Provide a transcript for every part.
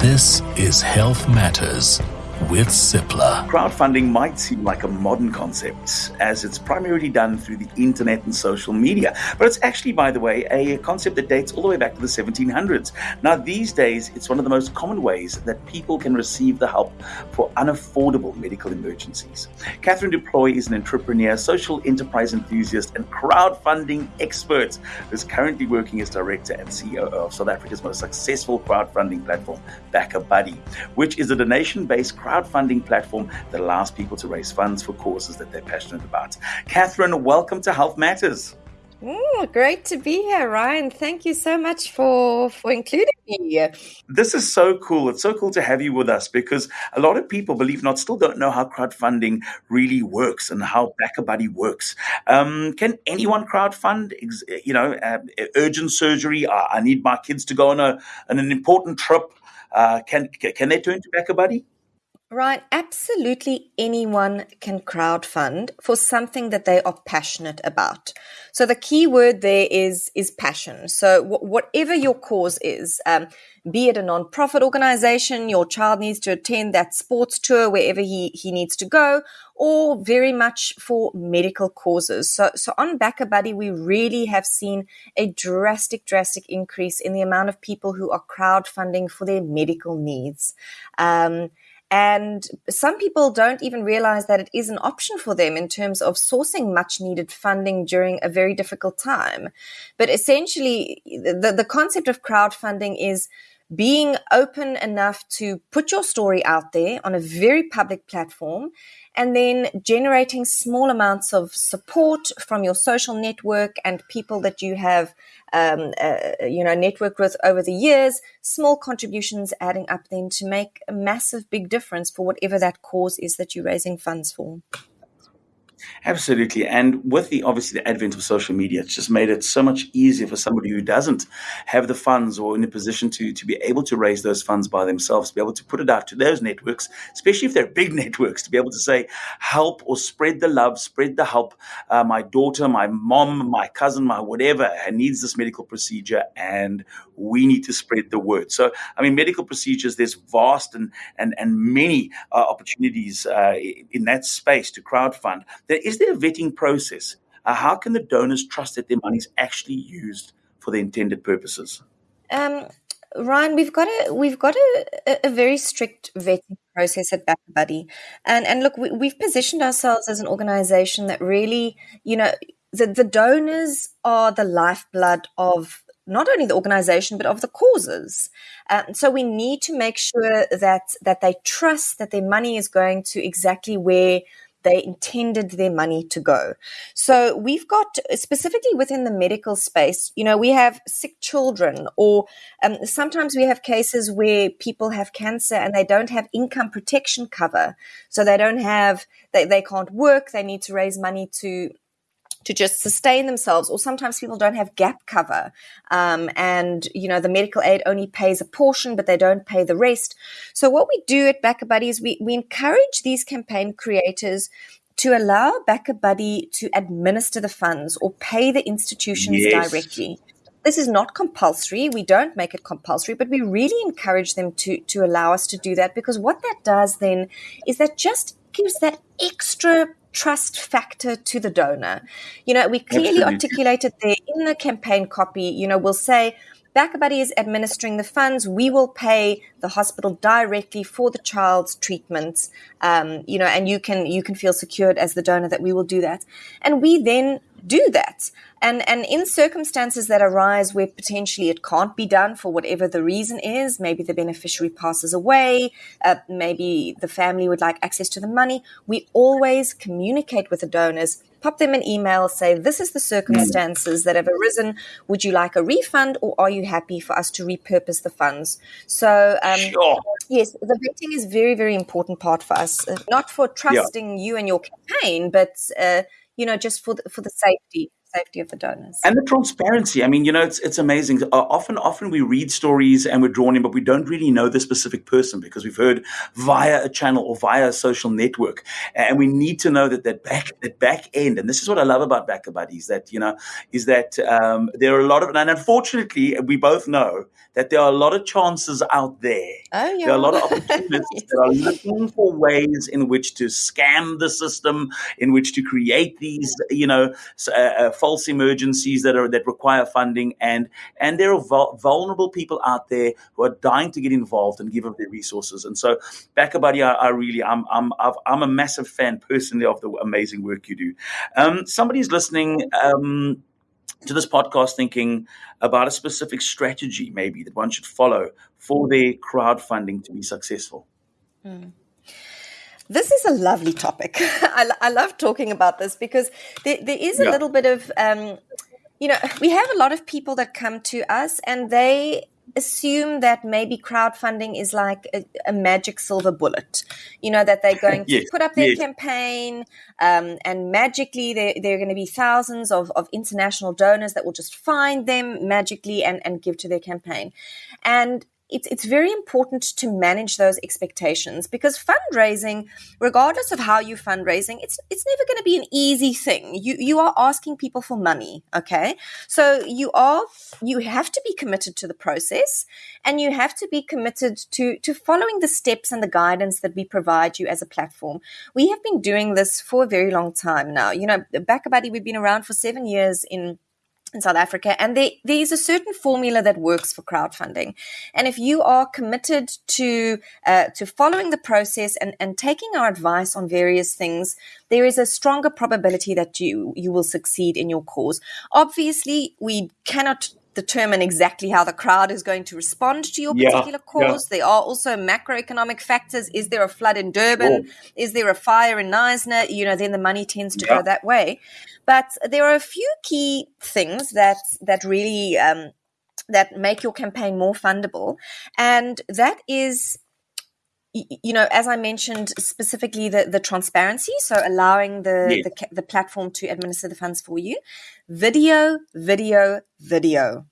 This is Health Matters with Cipla. Crowdfunding might seem like a modern concept as it's primarily done through the internet and social media, but it's actually, by the way, a concept that dates all the way back to the 1700s. Now, these days, it's one of the most common ways that people can receive the help for unaffordable medical emergencies. Catherine Du Plooy is an entrepreneur, social enterprise enthusiast, and crowdfunding expert who's currently working as director and CEO of South Africa's most successful crowdfunding platform, BackaBuddy, which is a donation based platform that allows people to raise funds for causes that they're passionate about. Catherine, welcome to Health Matters. Oh, great to be here, Ryan. Thank you so much for for including me. This is so cool. It's so cool to have you with us because a lot of people, believe not, still don't know how crowdfunding really works and how BackaBuddy works. Um, can anyone crowdfund? You know, uh, urgent surgery. Uh, I need my kids to go on a on an important trip. Uh, can can they turn to BackaBuddy? Right, absolutely anyone can crowdfund for something that they are passionate about. So the key word there is is passion. So whatever your cause is, um, be it a non-profit organization, your child needs to attend that sports tour wherever he he needs to go, or very much for medical causes. So so on BackaBuddy, we really have seen a drastic drastic increase in the amount of people who are crowdfunding for their medical needs. Um, and some people don't even realize that it is an option for them in terms of sourcing much needed funding during a very difficult time. But essentially, the, the concept of crowdfunding is being open enough to put your story out there on a very public platform and then generating small amounts of support from your social network and people that you have um, uh, you know networked with over the years small contributions adding up then to make a massive big difference for whatever that cause is that you're raising funds for Absolutely. And with the obviously the advent of social media, it's just made it so much easier for somebody who doesn't have the funds or in a position to, to be able to raise those funds by themselves, to be able to put it out to those networks, especially if they're big networks, to be able to say, help or spread the love, spread the help. Uh, my daughter, my mom, my cousin, my whatever needs this medical procedure, and we need to spread the word. So, I mean, medical procedures, there's vast and, and, and many uh, opportunities uh, in that space to crowdfund. Is there a vetting process? Uh, how can the donors trust that their money is actually used for the intended purposes? Um, Ryan, we've got a we've got a, a very strict vetting process at BackaBuddy, and and look, we, we've positioned ourselves as an organisation that really, you know, the the donors are the lifeblood of not only the organization but of the causes. Um, so we need to make sure that that they trust that their money is going to exactly where they intended their money to go. So we've got specifically within the medical space, you know, we have sick children, or um, sometimes we have cases where people have cancer and they don't have income protection cover. So they don't have, they, they can't work, they need to raise money to to just sustain themselves or sometimes people don't have gap cover. Um, and you know the medical aid only pays a portion but they don't pay the rest. So what we do at BackaBuddy is we, we encourage these campaign creators to allow BackaBuddy to administer the funds or pay the institutions yes. directly this is not compulsory. We don't make it compulsory, but we really encourage them to to allow us to do that because what that does then is that just gives that extra trust factor to the donor. You know, we clearly Absolutely. articulated there in the campaign copy, you know, we'll say BackaBuddy is administering the funds. We will pay the hospital directly for the child's treatments. Um, you know, and you can you can feel secured as the donor that we will do that. And we then do that. And, and in circumstances that arise where potentially it can't be done for whatever the reason is, maybe the beneficiary passes away, uh, maybe the family would like access to the money, we always communicate with the donors, pop them an email, say, this is the circumstances that have arisen. Would you like a refund or are you happy for us to repurpose the funds? So, um, sure. yes, the vetting is very, very important part for us, uh, not for trusting yeah. you and your campaign, but uh, you know, just for the, for the safety. Safety of the donors and the transparency. I mean, you know, it's it's amazing. Uh, often, often we read stories and we're drawn in, but we don't really know the specific person because we've heard via a channel or via a social network, and we need to know that that back that back end. And this is what I love about BackaBuddies. That you know is that um, there are a lot of, and unfortunately, we both know that there are a lot of chances out there. Oh yeah, there are a lot of opportunities yes. that are looking for ways in which to scam the system, in which to create these, you know. Uh, uh, false emergencies that are that require funding, and and there are vulnerable people out there who are dying to get involved and give up their resources. And so, BackaBuddy, I, I really, I'm I'm I'm a massive fan personally of the amazing work you do. Um, somebody's listening. Um, to this podcast thinking about a specific strategy maybe that one should follow for their crowdfunding to be successful? Mm. This is a lovely topic. I, I, love talking about this because there, there is a yeah. little bit of, um, you know, we have a lot of people that come to us and they assume that maybe crowdfunding is like a, a magic silver bullet. You know, that they're going to put up their yes. campaign um, and magically there, there are going to be thousands of, of international donors that will just find them magically and, and give to their campaign. And it's it's very important to manage those expectations because fundraising, regardless of how you're fundraising, it's it's never going to be an easy thing. You you are asking people for money, okay? So you are you have to be committed to the process and you have to be committed to to following the steps and the guidance that we provide you as a platform. We have been doing this for a very long time now. You know, BackaBuddy, we've been around for seven years in in South Africa, and there, is a certain formula that works for crowdfunding. And if you are committed to uh, to following the process and, and taking our advice on various things, there is a stronger probability that you you will succeed in your cause. Obviously, we cannot determine exactly how the crowd is going to respond to your particular yeah, cause. Yeah. There are also macroeconomic factors. Is there a flood in Durban? Oh. Is there a fire in Knysna? You know, then the money tends to yeah. go that way. But there are a few key things that that really um, that make your campaign more fundable, and that is you know, as I mentioned, specifically the, the transparency, so allowing the, yes. the, the platform to administer the funds for you. Video, video, video.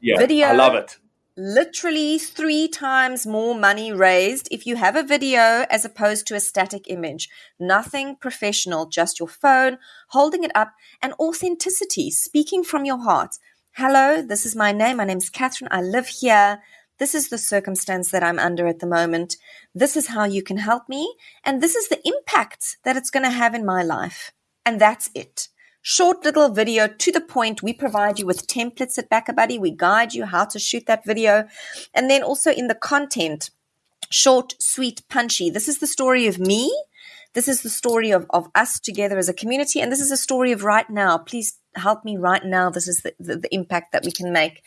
Yeah, video. I love it literally three times more money raised if you have a video as opposed to a static image. Nothing professional, just your phone, holding it up, and authenticity, speaking from your heart. Hello, this is my name. My name's Catherine. I live here. This is the circumstance that I'm under at the moment. This is how you can help me. And this is the impact that it's going to have in my life. And that's it short little video to the point. We provide you with templates at BackaBuddy. We guide you how to shoot that video. And then also in the content, short, sweet, punchy. This is the story of me. This is the story of, of us together as a community. And this is a story of right now. Please help me right now. This is the, the, the impact that we can make.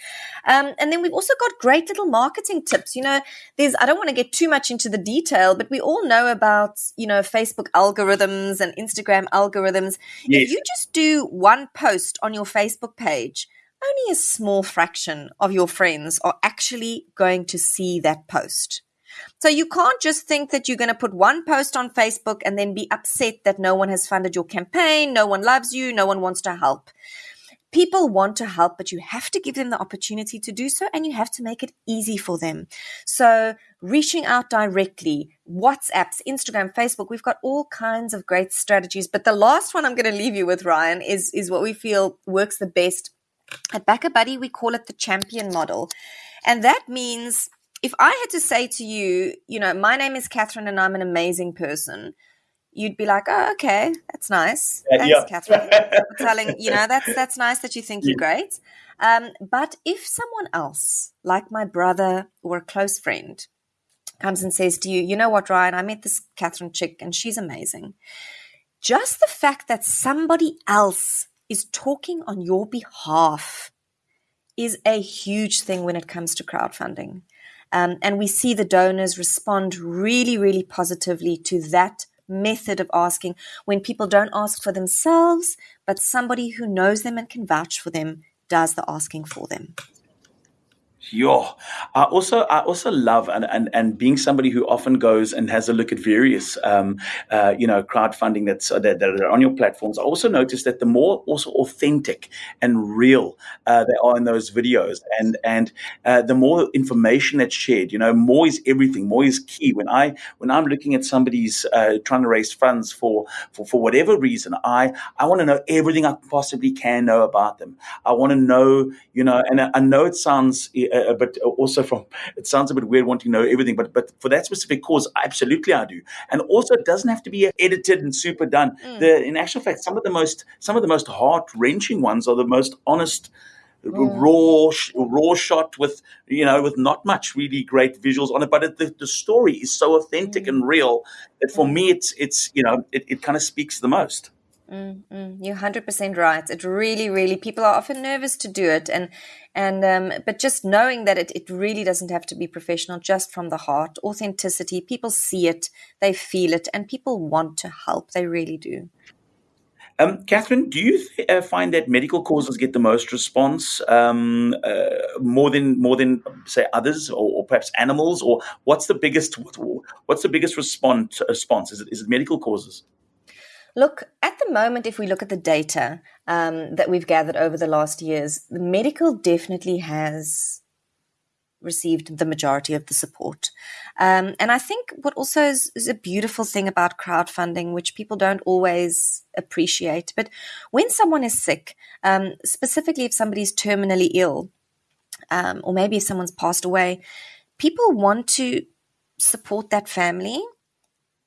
Um, and then we've also got great little marketing tips. You know, there's, I don't want to get too much into the detail, but we all know about, you know, Facebook algorithms and Instagram algorithms. Yes. If you just do one post on your Facebook page, only a small fraction of your friends are actually going to see that post. So you can't just think that you're going to put one post on Facebook and then be upset that no one has funded your campaign, no one loves you, no one wants to help. People want to help, but you have to give them the opportunity to do so and you have to make it easy for them. So reaching out directly, WhatsApps, Instagram, Facebook, we've got all kinds of great strategies. But the last one I'm going to leave you with, Ryan, is, is what we feel works the best. At BackaBuddy, we call it the champion model. And that means if I had to say to you, you know, my name is Catherine and I'm an amazing person, you'd be like, oh, okay, that's nice. Thanks, yeah. Catherine. telling, you know, that's that's nice that you think yeah. you're great. Um, but if someone else, like my brother or a close friend, comes and says to you, you know what, Ryan, I met this Catherine chick and she's amazing. Just the fact that somebody else is talking on your behalf is a huge thing when it comes to crowdfunding. Um, and we see the donors respond really, really positively to that method of asking when people don't ask for themselves, but somebody who knows them and can vouch for them does the asking for them. Yeah. I also I also love and, and and being somebody who often goes and has a look at various um, uh, you know crowdfunding that's uh, that, that are on your platforms. I also noticed that the more also authentic and real uh, they are in those videos, and and uh, the more information that's shared. You know, more is everything. More is key. When I when I'm looking at somebody's uh, trying to raise funds for for for whatever reason, I I want to know everything I possibly can know about them. I want to know you know, and I, I know it sounds uh, uh, but also from it sounds a bit weird wanting to know everything, but but for that specific cause, absolutely I do. And also, it doesn't have to be edited and super done. Mm. The, in actual fact, some of the most some of the most heart wrenching ones are the most honest. Mm. raw raw shot with you know with not much really great visuals on it but it, the, the story is so authentic mm. and real that for mm. me it's it's you know it, it kind of speaks the most Mm, mm, you're hundred percent right. It really, really people are often nervous to do it, and and um, but just knowing that it, it really doesn't have to be professional, just from the heart, authenticity. People see it, they feel it, and people want to help. They really do. Um, Catherine, do you th- uh, find that medical causes get the most response, um, uh, more than more than say others, or, or, perhaps animals, or what's the biggest what's the biggest response? Response is it is it medical causes? Look, at the moment, if we look at the data um, that we've gathered over the last years, the medical definitely has received the majority of the support. Um, and I think what also is, is, a beautiful thing about crowdfunding, which people don't always appreciate, but when someone is sick, um, specifically if somebody's terminally ill, um, or maybe if someone's passed away, people want to support that family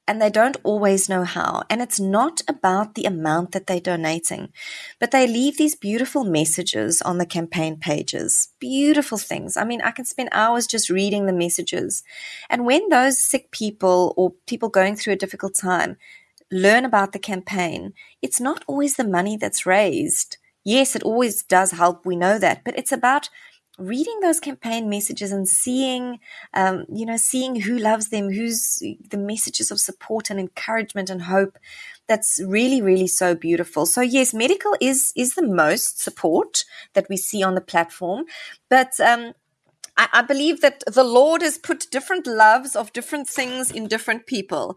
and they don't always know how. And it's not about the amount that they're donating, but they leave these beautiful messages on the campaign pages. Beautiful things. I mean, I can spend hours just reading the messages. And when those sick people or people going through a difficult time learn about the campaign, it's not always the money that's raised. Yes, it always does help. We know that, but it's about reading those campaign messages and seeing, um, you know, seeing who loves them, who's the messages of support and encouragement and hope. That's really, really so beautiful. So yes, medical is is the most support that we see on the platform, but um, I, I, believe that the Lord has put different loves of different things in different people.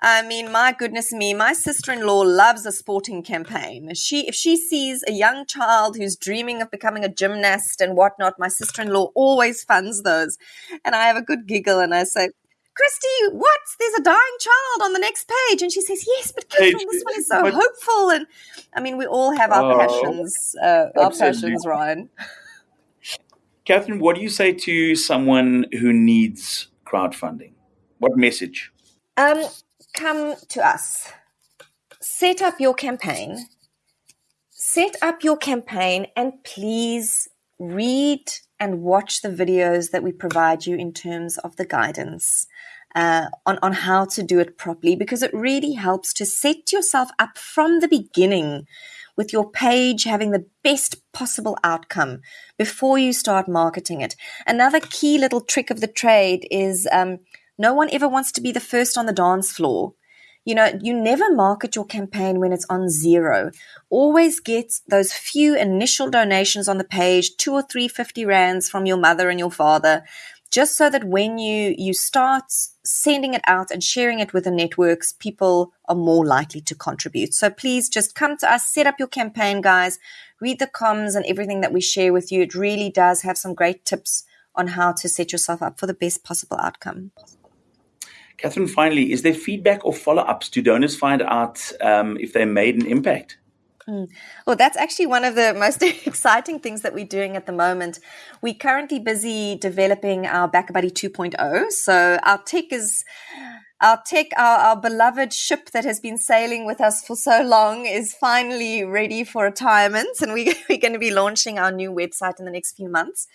I mean, my goodness me, my sister-in-law loves a sporting campaign. She, if she sees a young child who's dreaming of becoming a gymnast and whatnot, my sister-in-law always funds those. And I have a good giggle and I say, Christy, what? There's a dying child on the next page. And she says, Yes, but Catherine, this one is so hopeful. And I mean, we all have our oh, passions, uh, our passions, Ryan. Catherine, what do you say to someone who needs crowdfunding? What message? Um, come to us. Set up your campaign. Set up your campaign and please read and watch the videos that we provide you in terms of the guidance uh, on, on how to do it properly because it really helps to set yourself up from the beginning with your page having the best possible outcome before you start marketing it. Another key little trick of the trade is um, no one ever wants to be the first on the dance floor. You know, you never market your campaign when it's on zero. Always get those few initial donations on the page, two or three fifty rands from your mother and your father, just so that when you you start sending it out and sharing it with the networks, people are more likely to contribute. So please just come to us, set up your campaign, guys, read the comms and everything that we share with you. It really does have some great tips on how to set yourself up for the best possible outcome. Catherine, finally, is there feedback or follow ups? Do donors find out um, if they made an impact? Mm. Well, that's actually one of the most exciting things that we're doing at the moment. We're currently busy developing our BackaBuddy 2.0. So our tech is our tech, our, our beloved ship that has been sailing with us for so long is finally ready for retirement. And we, we're going to be launching our new website in the next few months.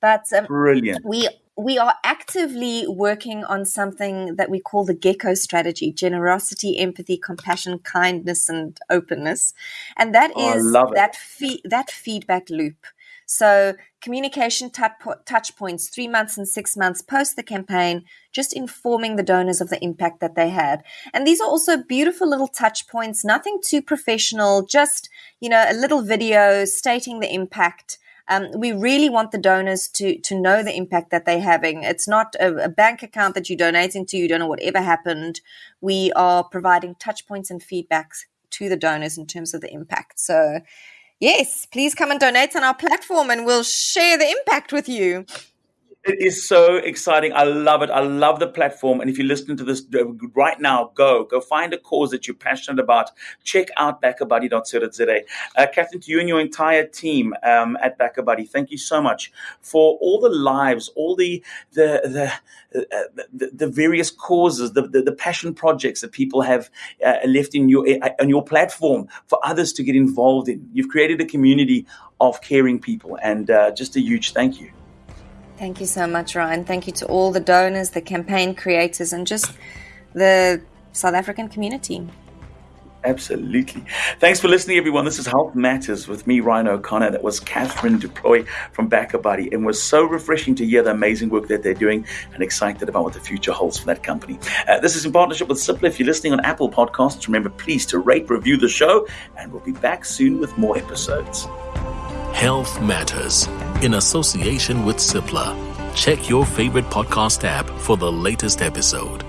But um, brilliant. We we are actively working on something that we call the gecko strategy generosity empathy compassion kindness and openness and that oh, is that fe- that feedback loop so communication touch points three months and six months post the campaign just informing the donors of the impact that they had and these are also beautiful little touch points nothing too professional just you know a little video stating the impact Um, we really want the donors to to know the impact that they're having. It's not a, a bank account that you donate into. You don't know whatever happened. We are providing touch points and feedbacks to the donors in terms of the impact. So, yes, please come and donate on our platform, and we'll share the impact with you. It is so exciting. I love it. I love the platform. And if you're listening to this uh, right now, go. Go find a cause that you're passionate about. Check out backabuddy.co.za. Uh, Catherine, to you and your entire team um, at BackaBuddy, thank you so much for all the lives, all the the the, uh, the, the, various causes, the, the, the, passion projects that people have uh, left in your uh, on your platform for others to get involved in. You've created a community of caring people, and uh, just a huge thank you. Thank you so much, Ryan. Thank you to all the donors, the campaign creators, and just the South African community. Absolutely. Thanks for listening, everyone. This is Health Matters with me, Ryan O'Connor. That was Catherine Du Plooy from BackaBuddy. And was so refreshing to hear the amazing work that they're doing and excited about what the future holds for that company. Uh, this is in partnership with Cipla. If you're listening on Apple Podcasts, remember please to rate, review the show, and we'll be back soon with more episodes. Health Matters in association with Cipla. Check your favorite podcast app for the latest episode.